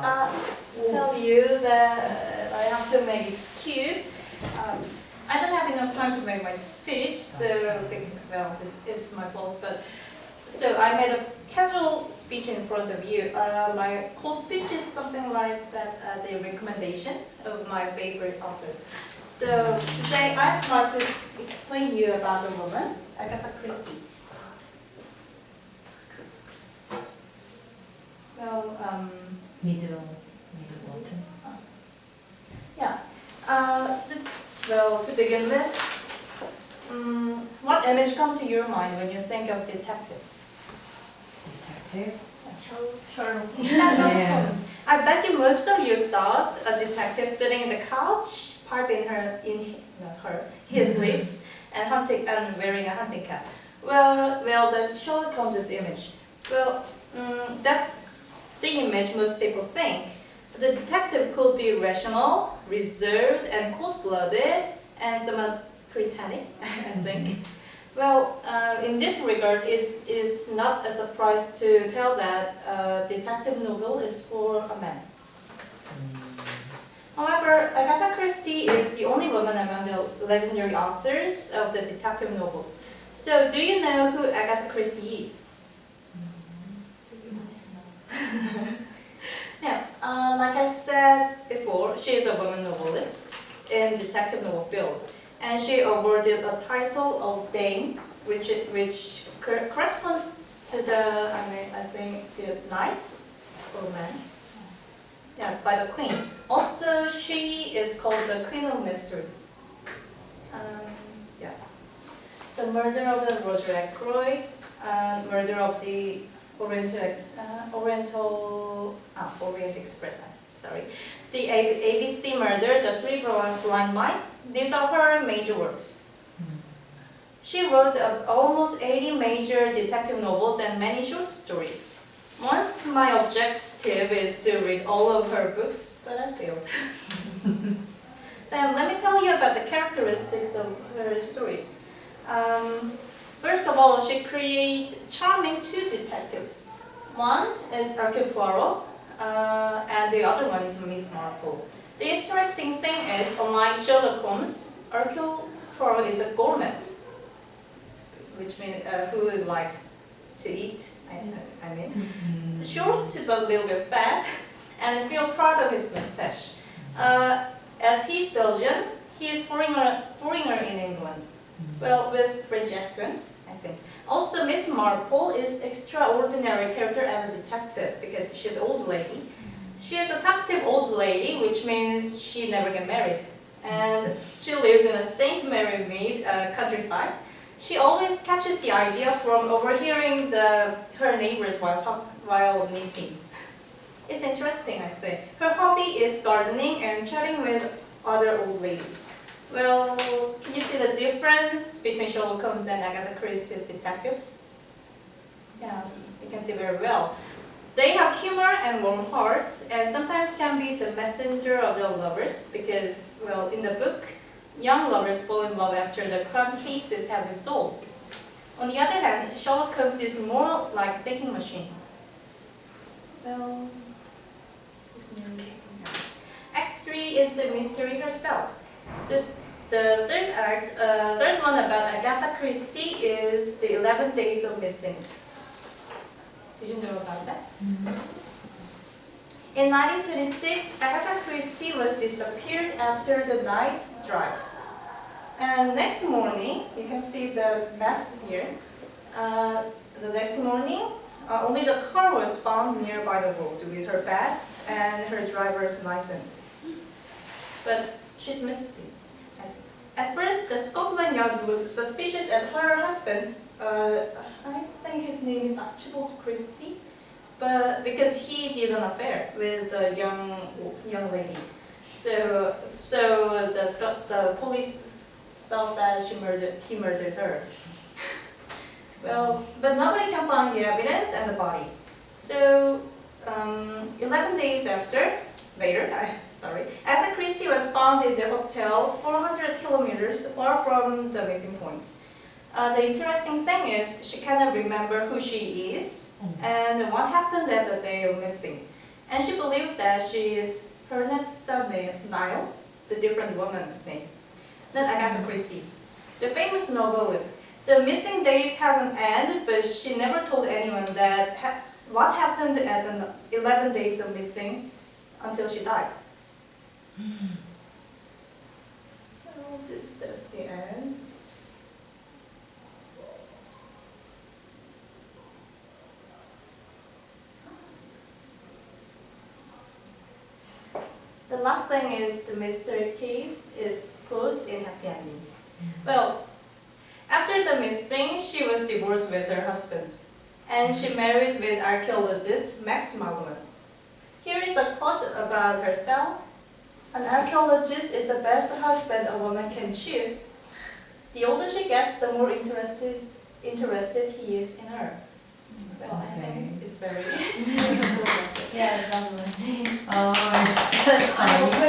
uh, tell you that I have to make excuse. Um, I don't have enough time to make my speech, so I think, well, this is my fault. But so I made a casual speech in front of you. Uh, my whole speech is something like that, uh, the recommendation of my favorite author. So today I'd like to explain you about the woman, Agatha Christie. Well, um, middle, middle bottom. Yeah. Uh, to, well, to begin with, um, what image comes to your mind when you think of detective? Detective. Sherlock Yeah. Holmes. I bet you most of you thought a detective sitting in the couch, pipe in her in her his Mhm. lips, and hunting and wearing a hunting cap. Well, well, the Sherlock Holmes' image. Well, um, that's the image most people think. The detective could be rational, reserved, and cold-blooded, and somewhat pretending, I think. Well, uh, in this regard, it's, it's not a surprise to tell that a detective novel is for a man. However, Agatha Christie is the only woman among the legendary authors of the detective novels. So, do you know who Agatha Christie is? Yeah, uh, like I said before, she is a woman novelist in detective novel field, and she awarded a title of Dame, which which corresponds to the I mean I think the knight or man. Yeah, by the queen. Also, she is called the queen of mystery. Um, yeah. The murder of the Roger Ackroyd, and murder of the Oriental, uh, Oriental, uh, sorry. The A- ABC Murder, The Three Blind Mice, these are her major works. She wrote almost 80 major detective novels and many short stories. Once my objective is to read all of her books, but I failed. then let me tell you about the characteristics of her stories. Um, First of all, she creates charming two detectives. One is Hercule Poirot, uh, and the other one is Miss Marple. The interesting thing is, unlike Sherlock Holmes, Hercule Poirot is a gourmet, which means uh, who likes to eat. I, I mean, short but a little bit fat, and feel proud of his mustache. Uh, as he's Belgian, he is foreigner, foreigner in England. Well, with French accent, I think. Also, Miss Marple is extraordinary character as a detective because she's an old lady. She is a talkative old lady, which means she never get married. And she lives in a St. Mary Mead uh, countryside. She always catches the idea from overhearing the, her neighbors while, talk, while meeting. It's interesting, I think. Her hobby is gardening and chatting with other old ladies. Well, can you see the difference between Sherlock Holmes and Agatha Christie's detectives? Yeah, you can see very well. They have humor and warm hearts, and sometimes can be the messenger of their lovers because, well, in the book, young lovers fall in love after the crime cases have been solved. On the other hand, Sherlock Holmes is more like a thinking machine. Well, it's nearly- Act 3 is the mystery herself. This, the third act, uh, third one about Agatha Christie is the 11 Days of Missing. Did you know about that? In 1926, Agatha Christie was disappeared after the night drive. And next morning, you can see the maps here. Uh, the next morning, uh, only the car was found nearby the road with her bags and her driver's license. But she's missing. At first, the Scotland Yard looked suspicious at her husband. Uh, I think his name is Archibald Christie, but because he did an affair with the young young lady, so so the Scot the police thought that she murdered he murdered her. well, but nobody can find the evidence and the body. So um, 11 days after, later, I, sorry, was found in the hotel 400 kilometers far from the missing point. Uh, the interesting thing is she cannot remember who she is mm-hmm. and what happened that the day of missing. and she believed that she is her next surname Nile, the different woman's name. Then Agatha mm-hmm. Christie, the famous novelist. The missing days has an end, but she never told anyone that ha- what happened at the 11 days of missing until she died. Mm-hmm. Oh, this that's the end. The last thing is the mystery case is closed in happy ending. Well, after the missing, she was divorced with her husband, and she married with archaeologist Max Mallowan. Here is a quote about herself. An archaeologist is the best husband a woman can choose. The older she gets, the more interested, interested he is in her. Well, I think it's very Yeah, it's lovely. Oh, it's so funny.